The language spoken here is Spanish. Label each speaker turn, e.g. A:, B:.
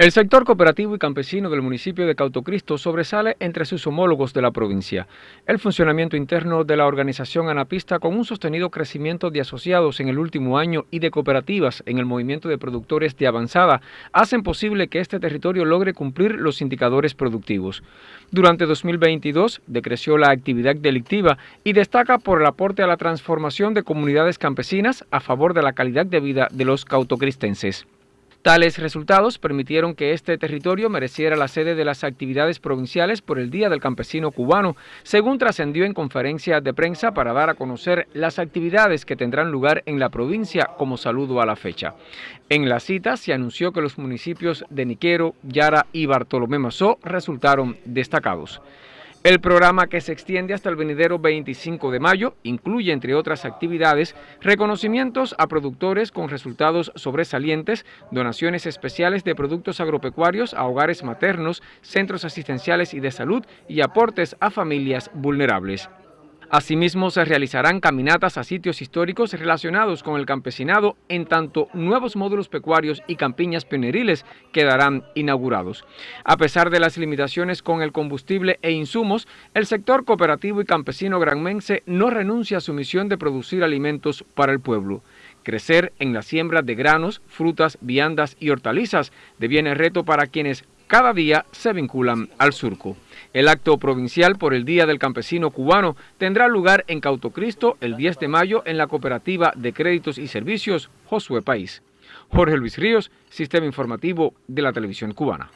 A: El sector cooperativo y campesino del municipio de Cautocristo sobresale entre sus homólogos de la provincia. El funcionamiento interno de la organización Anapista con un sostenido crecimiento de asociados en el último año y de cooperativas en el movimiento de productores de avanzada hacen posible que este territorio logre cumplir los indicadores productivos. Durante 2022 decreció la actividad delictiva y destaca por el aporte a la transformación de comunidades campesinas a favor de la calidad de vida de los cautocristenses. Tales resultados permitieron que este territorio mereciera la sede de las actividades provinciales por el Día del Campesino Cubano, según trascendió en conferencia de prensa para dar a conocer las actividades que tendrán lugar en la provincia como saludo a la fecha. En la cita se anunció que los municipios de Niquero, Yara y Bartolomé Mazó resultaron destacados. El programa que se extiende hasta el venidero 25 de mayo incluye, entre otras actividades, reconocimientos a productores con resultados sobresalientes, donaciones especiales de productos agropecuarios a hogares maternos, centros asistenciales y de salud y aportes a familias vulnerables. Asimismo, se realizarán caminatas a sitios históricos relacionados con el campesinado, en tanto nuevos módulos pecuarios y campiñas pioneriles quedarán inaugurados. A pesar de las limitaciones con el combustible e insumos, el sector cooperativo y campesino granmense no renuncia a su misión de producir alimentos para el pueblo. Crecer en la siembra de granos, frutas, viandas y hortalizas deviene reto para quienes cada día se vinculan al surco. El acto provincial por el Día del Campesino Cubano tendrá lugar en Cautocristo el 10 de mayo en la Cooperativa de Créditos y Servicios Josué País. Jorge Luis Ríos, Sistema Informativo de la Televisión Cubana.